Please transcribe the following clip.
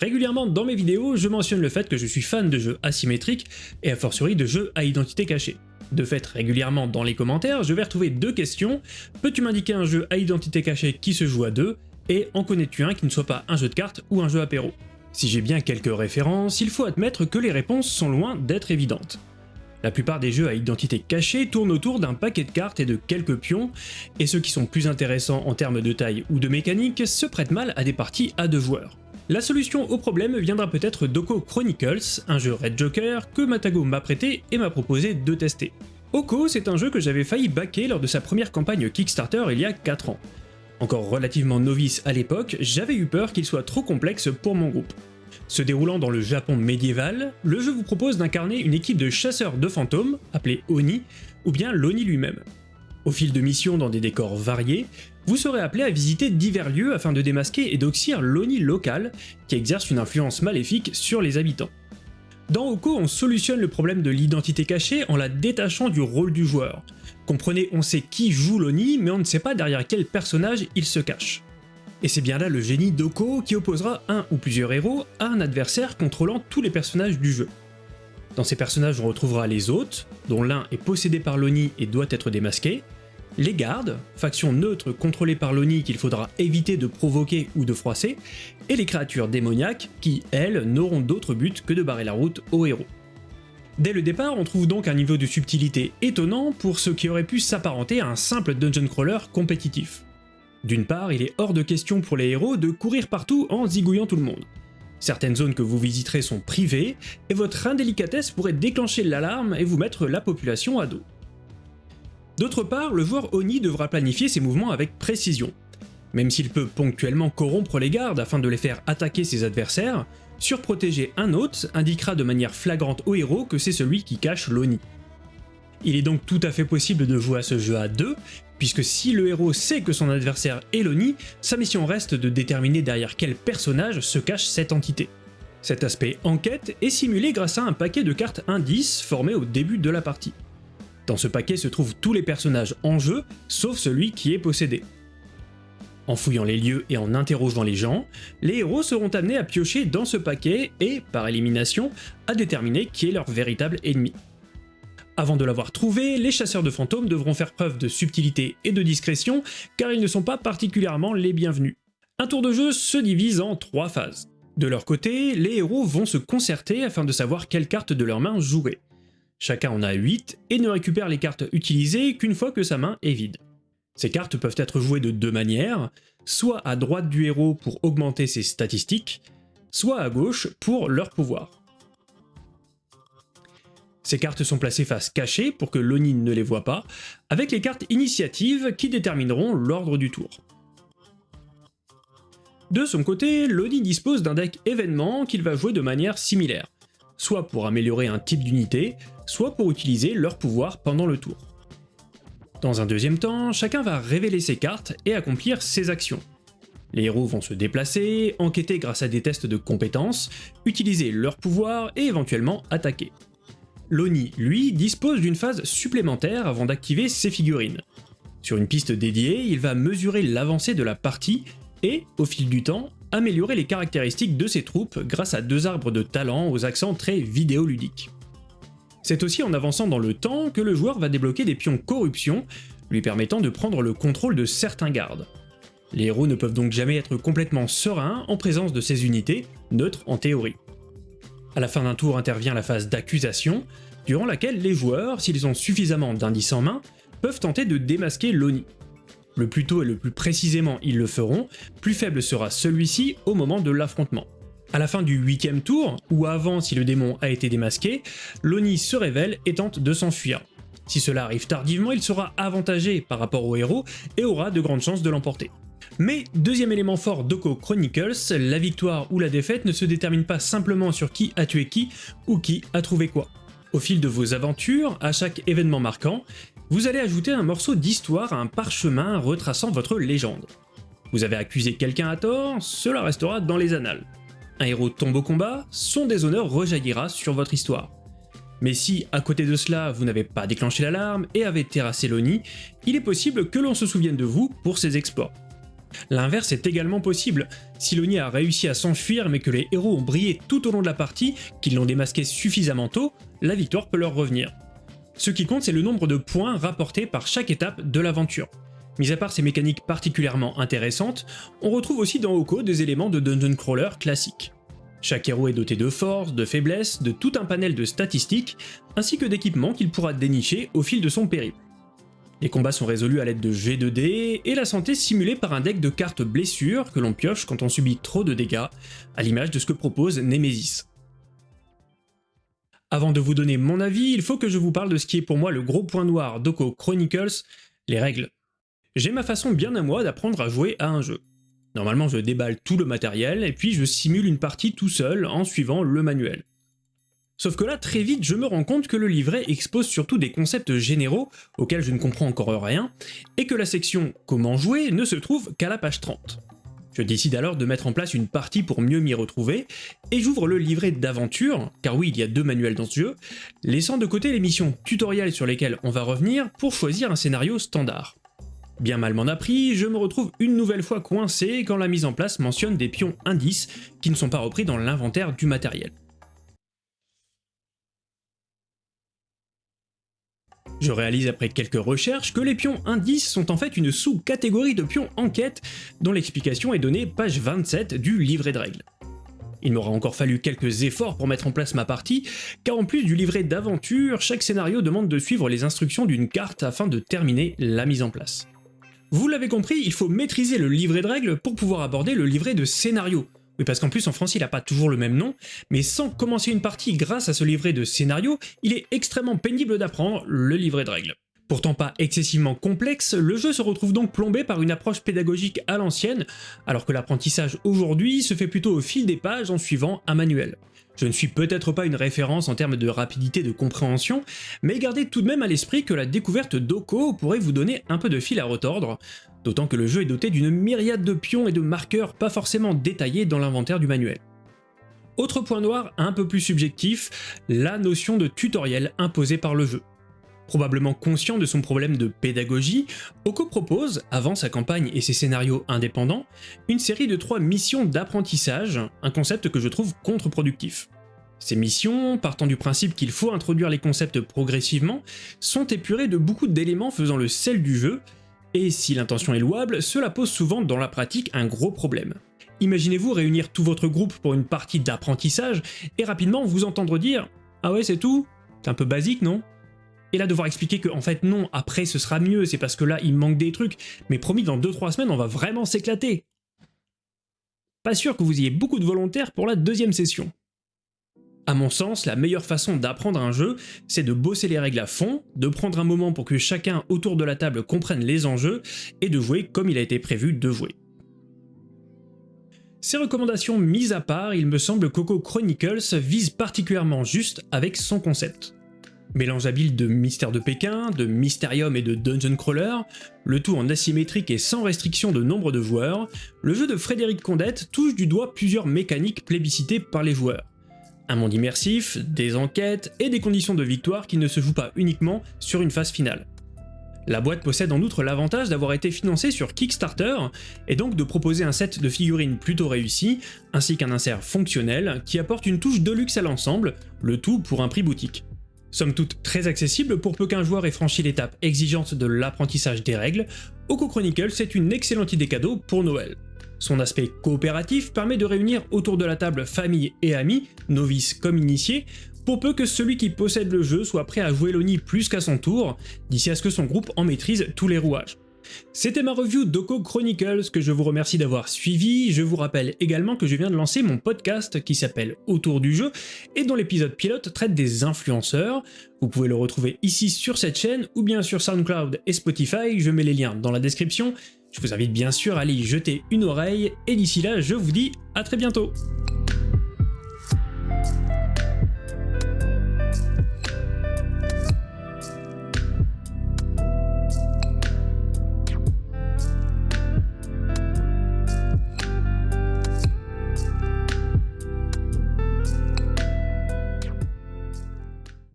Régulièrement dans mes vidéos, je mentionne le fait que je suis fan de jeux asymétriques et a fortiori de jeux à identité cachée. De fait, régulièrement dans les commentaires, je vais retrouver deux questions. Peux-tu m'indiquer un jeu à identité cachée qui se joue à deux Et en connais-tu un qui ne soit pas un jeu de cartes ou un jeu apéro? Si j'ai bien quelques références, il faut admettre que les réponses sont loin d'être évidentes. La plupart des jeux à identité cachée tournent autour d'un paquet de cartes et de quelques pions, et ceux qui sont plus intéressants en termes de taille ou de mécanique se prêtent mal à des parties à deux joueurs. La solution au problème viendra peut-être d'Oko Chronicles, un jeu Red Joker que Matago m'a prêté et m'a proposé de tester. Oko, c'est un jeu que j'avais failli backer lors de sa première campagne Kickstarter il y a 4 ans. Encore relativement novice à l'époque, j'avais eu peur qu'il soit trop complexe pour mon groupe. Se déroulant dans le Japon médiéval, le jeu vous propose d'incarner une équipe de chasseurs de fantômes, appelée Oni, ou bien l'Oni lui-même. Au fil de missions dans des décors variés, vous serez appelé à visiter divers lieux afin de démasquer et d'oxyre l'Oni local, qui exerce une influence maléfique sur les habitants. Dans Oko, on solutionne le problème de l'identité cachée en la détachant du rôle du joueur. Comprenez, on sait qui joue l'Oni, mais on ne sait pas derrière quel personnage il se cache. Et c'est bien là le génie d'Oko qui opposera un ou plusieurs héros à un adversaire contrôlant tous les personnages du jeu. Dans ces personnages on retrouvera les hôtes, dont l'un est possédé par l'Oni et doit être démasqué, les gardes, faction neutre contrôlée par l'Oni qu'il faudra éviter de provoquer ou de froisser, et les créatures démoniaques qui, elles, n'auront d'autre but que de barrer la route aux héros. Dès le départ, on trouve donc un niveau de subtilité étonnant pour ce qui aurait pu s'apparenter à un simple dungeon crawler compétitif. D'une part, il est hors de question pour les héros de courir partout en zigouillant tout le monde. Certaines zones que vous visiterez sont privées, et votre indélicatesse pourrait déclencher l'alarme et vous mettre la population à dos. D'autre part, le joueur Oni devra planifier ses mouvements avec précision. Même s'il peut ponctuellement corrompre les gardes afin de les faire attaquer ses adversaires, surprotéger un hôte indiquera de manière flagrante au héros que c'est celui qui cache l'Oni. Il est donc tout à fait possible de jouer à ce jeu à deux, puisque si le héros sait que son adversaire est l'Oni, sa mission reste de déterminer derrière quel personnage se cache cette entité. Cet aspect enquête est simulé grâce à un paquet de cartes indices formé au début de la partie. Dans ce paquet se trouvent tous les personnages en jeu, sauf celui qui est possédé. En fouillant les lieux et en interrogeant les gens, les héros seront amenés à piocher dans ce paquet et, par élimination, à déterminer qui est leur véritable ennemi. Avant de l'avoir trouvé, les chasseurs de fantômes devront faire preuve de subtilité et de discrétion, car ils ne sont pas particulièrement les bienvenus. Un tour de jeu se divise en trois phases. De leur côté, les héros vont se concerter afin de savoir quelle carte de leur main jouer. Chacun en a 8 et ne récupère les cartes utilisées qu'une fois que sa main est vide. Ces cartes peuvent être jouées de deux manières, soit à droite du héros pour augmenter ses statistiques, soit à gauche pour leur pouvoir. Ces cartes sont placées face cachée pour que l'Oni ne les voit pas, avec les cartes initiatives qui détermineront l'ordre du tour. De son côté, l'Oni dispose d'un deck événement qu'il va jouer de manière similaire, soit pour améliorer un type d'unité, soit pour utiliser leur pouvoir pendant le tour. Dans un deuxième temps, chacun va révéler ses cartes et accomplir ses actions. Les héros vont se déplacer, enquêter grâce à des tests de compétences, utiliser leur pouvoir et éventuellement attaquer. L'Oni, lui, dispose d'une phase supplémentaire avant d'activer ses figurines. Sur une piste dédiée, il va mesurer l'avancée de la partie et, au fil du temps, améliorer les caractéristiques de ses troupes grâce à deux arbres de talent aux accents très vidéoludiques. C'est aussi en avançant dans le temps que le joueur va débloquer des pions corruption, lui permettant de prendre le contrôle de certains gardes. Les héros ne peuvent donc jamais être complètement sereins en présence de ces unités, neutres en théorie. À la fin d'un tour intervient la phase d'accusation, durant laquelle les joueurs, s'ils ont suffisamment d'indices en main, peuvent tenter de démasquer l'Oni. Le plus tôt et le plus précisément ils le feront, plus faible sera celui-ci au moment de l'affrontement. À la fin du huitième tour, ou avant si le démon a été démasqué, l'Oni se révèle et tente de s'enfuir. Si cela arrive tardivement, il sera avantagé par rapport au héros et aura de grandes chances de l'emporter. Mais deuxième élément fort d'Oko Chronicles, la victoire ou la défaite ne se détermine pas simplement sur qui a tué qui ou qui a trouvé quoi. Au fil de vos aventures, à chaque événement marquant, vous allez ajouter un morceau d'histoire à un parchemin retraçant votre légende. Vous avez accusé quelqu'un à tort, cela restera dans les annales. Un héros tombe au combat, son déshonneur rejaillira sur votre histoire. Mais si, à côté de cela, vous n'avez pas déclenché l'alarme et avez terrassé l'Oni, il est possible que l'on se souvienne de vous pour ses exploits. L'inverse est également possible. Si l'Oni a réussi à s'enfuir mais que les héros ont brillé tout au long de la partie, qu'ils l'ont démasqué suffisamment tôt, la victoire peut leur revenir. Ce qui compte c'est le nombre de points rapportés par chaque étape de l'aventure. Mis à part ces mécaniques particulièrement intéressantes, on retrouve aussi dans Oko des éléments de dungeon crawler classiques. Chaque héros est doté de force, de faiblesse, de tout un panel de statistiques, ainsi que d'équipements qu'il pourra dénicher au fil de son périple. Les combats sont résolus à l'aide de G2D, et la santé simulée par un deck de cartes blessures que l'on pioche quand on subit trop de dégâts, à l'image de ce que propose Nemesis. Avant de vous donner mon avis, il faut que je vous parle de ce qui est pour moi le gros point noir d'Oko Chronicles, les règles. J'ai ma façon bien à moi d'apprendre à jouer à un jeu. Normalement je déballe tout le matériel et puis je simule une partie tout seul en suivant le manuel. Sauf que là, très vite, je me rends compte que le livret expose surtout des concepts généraux auxquels je ne comprends encore rien, et que la section « Comment jouer » ne se trouve qu'à la page 30. Je décide alors de mettre en place une partie pour mieux m'y retrouver, et j'ouvre le livret d'aventure, car oui, il y a deux manuels dans ce jeu, laissant de côté les missions tutoriels sur lesquelles on va revenir pour choisir un scénario standard. Bien mal m'en appris, je me retrouve une nouvelle fois coincé quand la mise en place mentionne des pions indices qui ne sont pas repris dans l'inventaire du matériel. Je réalise après quelques recherches que les pions indices sont en fait une sous-catégorie de pions enquête dont l'explication est donnée page 27 du livret de règles. Il m'aura encore fallu quelques efforts pour mettre en place ma partie, car en plus du livret d'aventure, chaque scénario demande de suivre les instructions d'une carte afin de terminer la mise en place. Vous l'avez compris, il faut maîtriser le livret de règles pour pouvoir aborder le livret de scénario. Oui, parce qu'en plus en français il n'a pas toujours le même nom, mais sans commencer une partie grâce à ce livret de scénario, il est extrêmement pénible d'apprendre le livret de règles. Pourtant pas excessivement complexe, le jeu se retrouve donc plombé par une approche pédagogique à l'ancienne, alors que l'apprentissage aujourd'hui se fait plutôt au fil des pages en suivant un manuel. Je ne suis peut-être pas une référence en termes de rapidité de compréhension, mais gardez tout de même à l'esprit que la découverte d'Oko pourrait vous donner un peu de fil à retordre, d'autant que le jeu est doté d'une myriade de pions et de marqueurs pas forcément détaillés dans l'inventaire du manuel. Autre point noir un peu plus subjectif, la notion de tutoriel imposée par le jeu. Probablement conscient de son problème de pédagogie, Oko propose, avant sa campagne et ses scénarios indépendants, une série de trois missions d'apprentissage, un concept que je trouve contre-productif. Ces missions, partant du principe qu'il faut introduire les concepts progressivement, sont épurées de beaucoup d'éléments faisant le sel du jeu, et si l'intention est louable, cela pose souvent dans la pratique un gros problème. Imaginez-vous réunir tout votre groupe pour une partie d'apprentissage, et rapidement vous entendre dire « Ah ouais c'est tout? C'est un peu basique non ?» Et là, devoir expliquer que, en fait, non, après ce sera mieux, c'est parce que là, il manque des trucs, mais promis, dans 2-3 semaines, on va vraiment s'éclater. Pas sûr que vous ayez beaucoup de volontaires pour la deuxième session. À mon sens, la meilleure façon d'apprendre un jeu, c'est de bosser les règles à fond, de prendre un moment pour que chacun autour de la table comprenne les enjeux, et de jouer comme il a été prévu de jouer. Ces recommandations mises à part, il me semble Coco Chronicles vise particulièrement juste avec son concept. Mélange habile de Mystère de Pékin, de Mysterium et de Dungeon Crawler, le tout en asymétrique et sans restriction de nombre de joueurs, le jeu de Frédéric Condette touche du doigt plusieurs mécaniques plébiscitées par les joueurs. Un monde immersif, des enquêtes et des conditions de victoire qui ne se jouent pas uniquement sur une phase finale. La boîte possède en outre l'avantage d'avoir été financée sur Kickstarter, et donc de proposer un set de figurines plutôt réussi, ainsi qu'un insert fonctionnel qui apporte une touche de luxe à l'ensemble, le tout pour un prix boutique. Somme toute très accessible pour peu qu'un joueur ait franchi l'étape exigeante de l'apprentissage des règles, Oko Chronicles est une excellente idée cadeau pour Noël. Son aspect coopératif permet de réunir autour de la table famille et amis, novices comme initiés, pour peu que celui qui possède le jeu soit prêt à jouer l'Oni plus qu'à son tour, d'ici à ce que son groupe en maîtrise tous les rouages. C'était ma review d'Oko Chronicles que je vous remercie d'avoir suivi. Je vous rappelle également que je viens de lancer mon podcast qui s'appelle Autour du jeu et dont l'épisode pilote traite des influenceurs. Vous pouvez le retrouver ici sur cette chaîne ou bien sur SoundCloud et Spotify, je mets les liens dans la description. Je vous invite bien sûr à aller y jeter une oreille et d'ici là je vous dis à très bientôt